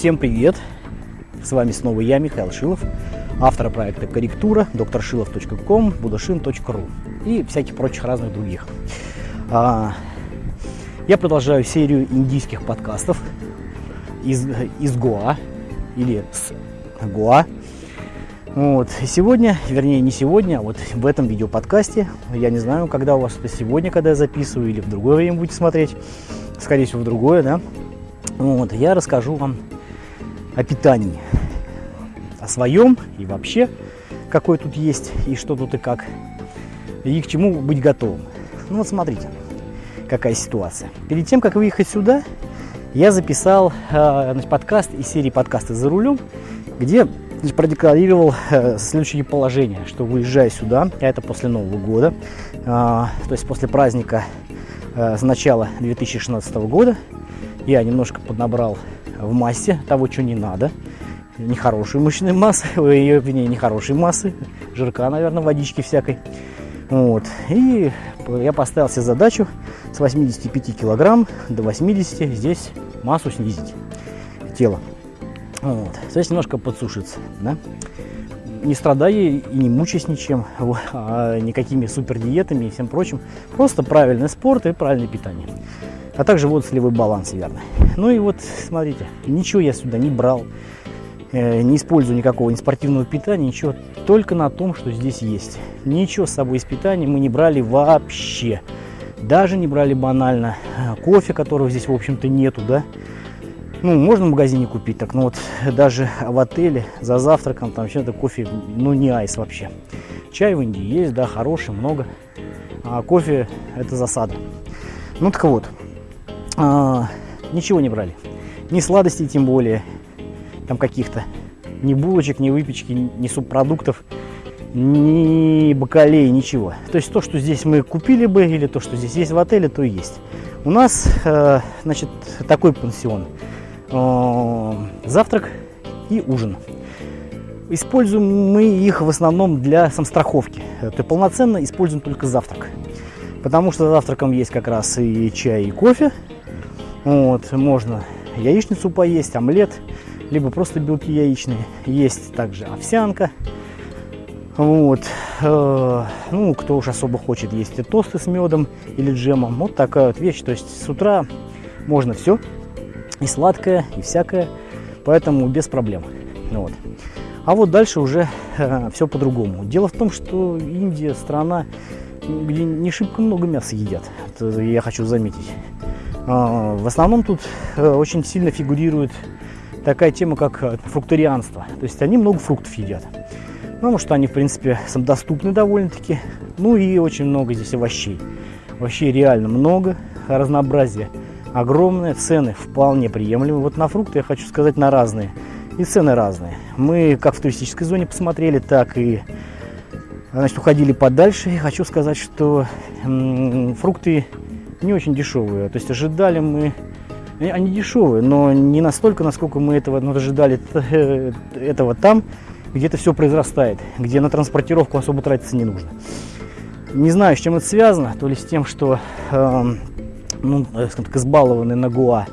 Всем привет! С вами снова я, Михаил Шилов, автор проекта «Корректура», докторшилов.ком, будашин.ру и всяких прочих разных других. А, я продолжаю серию индийских подкастов из, из Гоа или с Гоа. Вот. Сегодня, вернее не сегодня, а вот в этом видеоподкасте, я не знаю, когда у вас это сегодня, когда я записываю, или в другое время будете смотреть, скорее всего в другое, да, вот, я расскажу вам о питании, о своем и вообще, какой тут есть и что тут и как, и к чему быть готовым. Ну вот смотрите, какая ситуация. Перед тем, как выехать сюда, я записал э, значит, подкаст из серии подкаста «За рулем», где значит, продекларировал э, следующее положение, что выезжая сюда, а это после Нового года, э, то есть после праздника э, с начала 2016 года, я немножко поднабрал в массе того, что не надо. Нехорошей мышечной массы, ее, вернее, нехорошей массы, жирка, наверное, водички всякой. Вот. И я поставил себе задачу с 85 килограмм до 80 здесь массу снизить тело. Вот. То немножко подсушиться. Да? Не страдая и не мучаясь ничем, а никакими супер диетами и всем прочим. Просто правильный спорт и правильное питание а также вот солевой баланс верно. Ну и вот, смотрите, ничего я сюда не брал, э, не использую никакого ни спортивного питания, ничего, только на том, что здесь есть. Ничего с собой из питания мы не брали вообще. Даже не брали банально э, кофе, которого здесь, в общем-то, нету, да. Ну, можно в магазине купить, так, но вот даже в отеле за завтраком там вообще-то кофе, ну, не айс вообще. Чай в Индии есть, да, хороший, много. А кофе это засада. Ну, так вот, а, ничего не брали. Ни сладостей тем более, там каких-то. Ни булочек, ни выпечки, ни субпродуктов, ни бакалей, ничего. То есть то, что здесь мы купили бы, или то, что здесь есть в отеле, то и есть. У нас, э, значит, такой пансион. Э, завтрак и ужин. Используем мы их в основном для самостраховки. Это полноценно используем только завтрак. Потому что завтраком есть как раз и чай, и кофе. Вот, можно яичницу поесть, омлет, либо просто белки яичные. Есть также овсянка. Вот. Э, ну, кто уж особо хочет есть и тосты с медом или джемом. Вот такая вот вещь. То есть с утра можно все. И сладкое, и всякое. Поэтому без проблем. Вот. А вот дальше уже э, все по-другому. Дело в том, что Индия страна, где не шибко много мяса едят. Это я хочу заметить. А, в основном тут э, очень сильно фигурирует такая тема, как э, фрукторианство. То есть они много фруктов едят. Потому что они, в принципе, самодоступны довольно-таки. Ну и очень много здесь овощей. Овощей реально много, разнообразие огромное, цены вполне приемлемые. Вот на фрукты я хочу сказать на разные. И цены разные. Мы как в туристической зоне посмотрели, так и значит, уходили подальше. И хочу сказать, что фрукты не очень дешевые. То есть ожидали мы, они дешевые, но не настолько, насколько мы этого ну, ожидали этого там, где это все произрастает, где на транспортировку особо тратиться не нужно. Не знаю, с чем это связано, то ли с тем, что э, ну, скажем так, избалованы на Гуа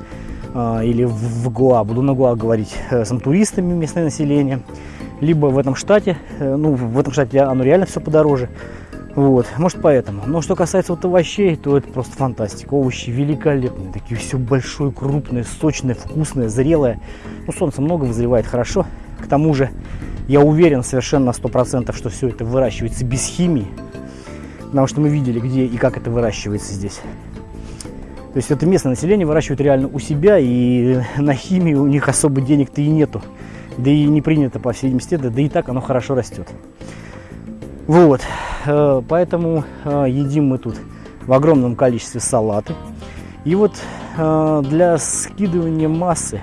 э, или в, в Гуа, буду на Гуа говорить, э, с туристами местное население, либо в этом штате, э, ну в этом штате оно реально все подороже, вот, может поэтому. Но что касается вот овощей, то это просто фантастика. Овощи великолепные, такие все большое, крупное, сочное, вкусное, зрелое. Ну, солнце много вызревает хорошо. К тому же, я уверен совершенно на 100%, что все это выращивается без химии. Потому что мы видели, где и как это выращивается здесь. То есть это местное население выращивает реально у себя, и на химии у них особо денег-то и нету. Да и не принято, по всей видимости, да, да и так оно хорошо растет. Вот, э, поэтому э, едим мы тут в огромном количестве салаты. И вот э, для скидывания массы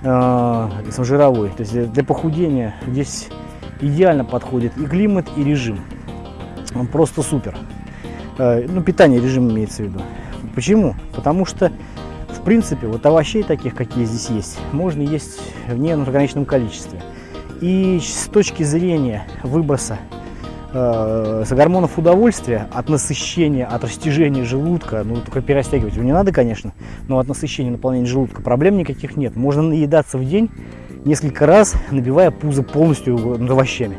жировой, то есть для похудения здесь идеально подходит и климат, и режим. Он просто супер. Ну, питание, режим имеется в виду. Почему? Потому что, в принципе, вот овощей таких, какие здесь есть, можно есть в неограниченном количестве. И с точки зрения выброса э, с гормонов удовольствия, от насыщения, от растяжения желудка, ну только перерастягивать его не надо, конечно, но от насыщения, наполнения желудка проблем никаких нет. Можно наедаться в день несколько раз, набивая пузо полностью овощами.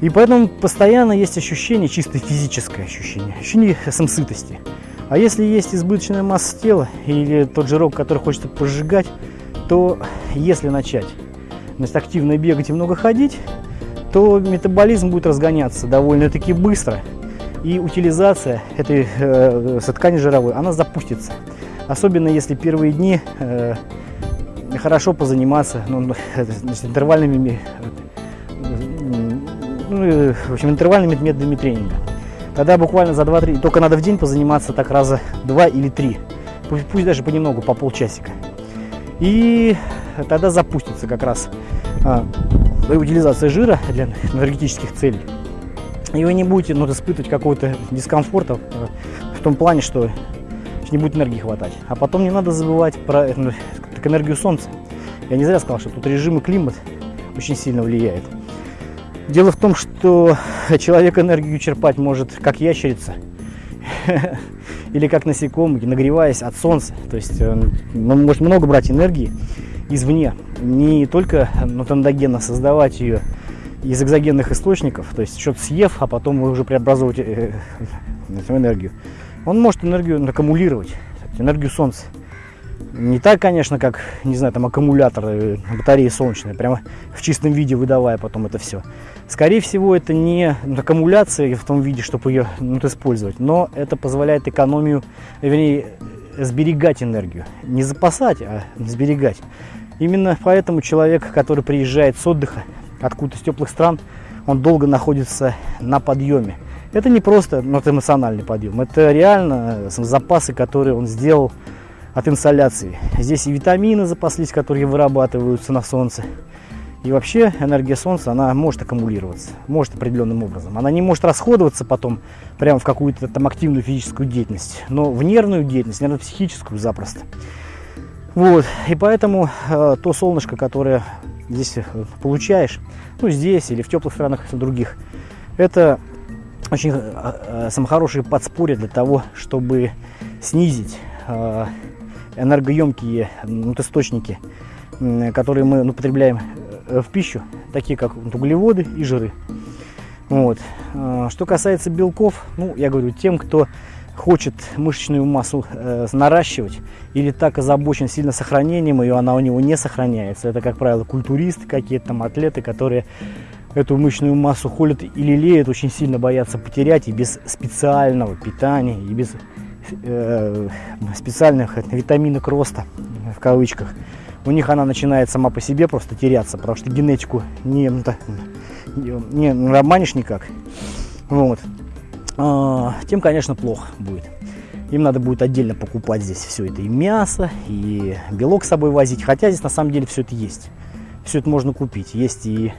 И поэтому постоянно есть ощущение, чисто физическое ощущение, ощущение самсытости. А если есть избыточная масса тела или тот жирок, который хочется пожигать, то если начать значит, активно бегать и много ходить, то метаболизм будет разгоняться довольно-таки быстро. И утилизация этой э, ткани жировой, она запустится. Особенно если первые дни э, хорошо позаниматься ну, значит, интервальными, ну, в общем, интервальными методами тренинга. Тогда буквально за 2-3, только надо в день позаниматься так раза 2 или 3. Пусть, пусть даже понемногу, по полчасика. И тогда запустится как раз а, утилизация жира для энергетических целей. И вы не будете ну, испытывать какого-то дискомфорта э, в том плане, что не будет энергии хватать. А потом не надо забывать про э, так, энергию Солнца. Я не зря сказал, что тут режим и климат очень сильно влияет. Дело в том, что человек энергию черпать может как ящерица или как насекомый, нагреваясь от солнца. То есть он может много брать энергии извне, не только ну, тендогенно создавать ее из экзогенных источников, то есть что-то съев, а потом уже преобразовывать э, эту энергию. Он может энергию аккумулировать, энергию солнца. Не так, конечно, как, не знаю, там аккумулятор, э, батареи солнечные, прямо в чистом виде выдавая потом это все. Скорее всего, это не аккумуляция в том виде, чтобы ее ну, использовать, но это позволяет экономию, вернее, сберегать энергию. Не запасать, а сберегать. Именно поэтому человек, который приезжает с отдыха откуда-то с теплых стран, он долго находится на подъеме. Это не просто ну, это эмоциональный подъем, это реально запасы, которые он сделал от инсоляции. Здесь и витамины запаслись, которые вырабатываются на солнце. И вообще энергия солнца, она может аккумулироваться, может определенным образом. Она не может расходоваться потом прямо в какую-то там активную физическую деятельность, но в нервную деятельность, нервно-психическую запросто. Вот, и поэтому э, то солнышко, которое здесь э, получаешь, ну здесь или в теплых странах других, это очень э, э, хорошее подспорье для того, чтобы снизить э, энергоемкие ну, источники, э, которые мы потребляем э, в пищу, такие как углеводы и жиры. Вот. Э, что касается белков, ну, я говорю, тем, кто хочет мышечную массу э, наращивать или так озабочен сильно сохранением ее, она у него не сохраняется. Это, как правило, культуристы какие-то там, атлеты, которые эту мышечную массу холят и лелеют, очень сильно боятся потерять и без специального питания, и без э, специальных витаминок роста, в кавычках. У них она начинает сама по себе просто теряться, потому что генетику не, не, не обманешь никак. Вот. А, тем, конечно, плохо будет. Им надо будет отдельно покупать здесь все это, и мясо, и белок с собой возить. Хотя здесь на самом деле все это есть. Все это можно купить. Есть и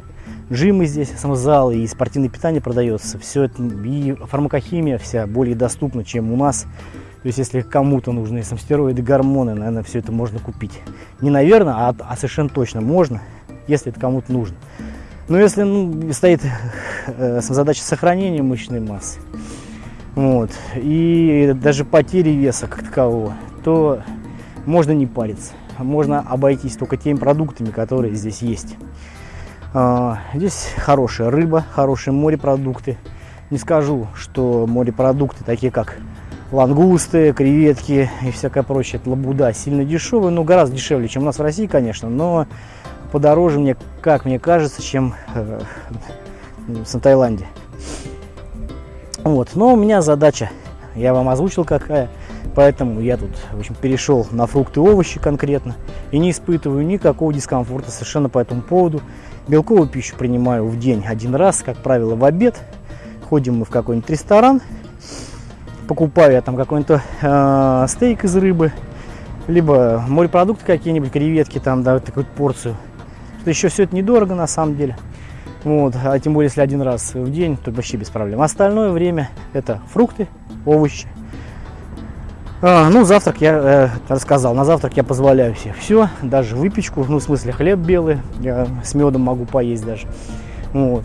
джимы здесь, самозал, и спортивное питание продается. Все это, и фармакохимия вся более доступна, чем у нас. То есть, если кому-то нужны стероиды, гормоны, наверное, все это можно купить. Не наверное, а, а совершенно точно можно, если это кому-то нужно. Но если ну, стоит э, задача сохранения мышечной массы, вот, и даже потери веса как такового, то можно не париться. Можно обойтись только теми продуктами, которые здесь есть. А, здесь хорошая рыба, хорошие морепродукты. Не скажу, что морепродукты, такие как лангусты, креветки и всякое прочее, это лабуда, сильно дешевые, но гораздо дешевле, чем у нас в России, конечно, но подороже мне, как мне кажется, чем э, в Таиланде. Вот, но у меня задача, я вам озвучил какая, поэтому я тут, в общем, перешел на фрукты и овощи конкретно и не испытываю никакого дискомфорта совершенно по этому поводу. Белковую пищу принимаю в день один раз, как правило, в обед. Ходим мы в какой-нибудь ресторан, покупаю я там какой-нибудь э, стейк из рыбы, либо морепродукты какие-нибудь, креветки там, да, такую порцию. Что еще все это недорого на самом деле. Вот, а тем более, если один раз в день, то вообще без проблем. Остальное время это фрукты, овощи. А, ну, завтрак я э, рассказал. На завтрак я позволяю себе все, даже выпечку, ну, в смысле хлеб белый, я с медом могу поесть даже. Вот.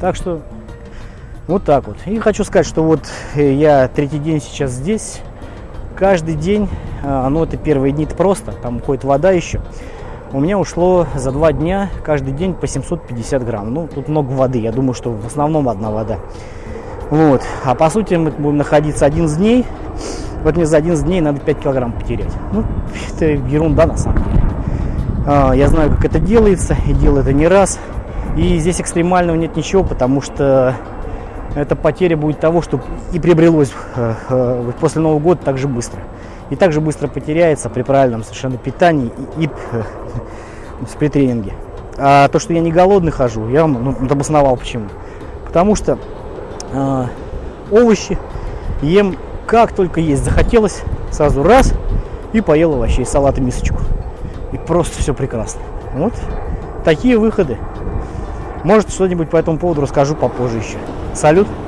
Так что Вот так вот. И хочу сказать, что вот э, я третий день сейчас здесь. Каждый день, ну это первые дни -то просто, там уходит вода еще. У меня ушло за два дня каждый день по 750 грамм. Ну, тут много воды, я думаю, что в основном одна вода. Вот. А по сути мы будем находиться 11 дней. Вот мне за 11 дней надо 5 килограмм потерять. Ну, это ерунда на самом деле. А, я знаю, как это делается, и делаю это не раз. И здесь экстремального нет ничего, потому что эта потеря будет того, что и приобрелось э, э, после Нового года так же быстро. И так же быстро потеряется при правильном совершенно питании и, и э, при тренинге. А то, что я не голодный хожу, я вам ну, обосновал почему. Потому что э, овощи ем как только есть захотелось, сразу раз и поел овощей, салат и мисочку. И просто все прекрасно. Вот такие выходы. Может, что-нибудь по этому поводу расскажу попозже еще. Салют!